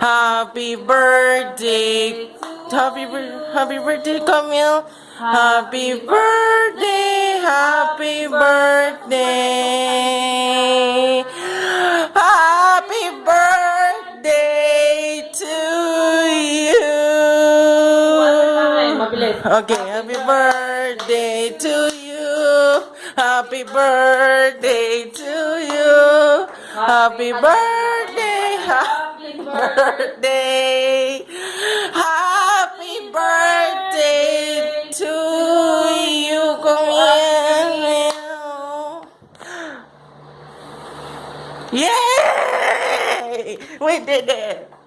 Happy birthday. Happy, happy birthday, Camille. Happy birthday. Happy birthday. Happy birthday to you. Okay, happy birthday to you. Happy birthday to you. Happy birthday. Happy birthday. Happy birthday to you. Yay! We did it.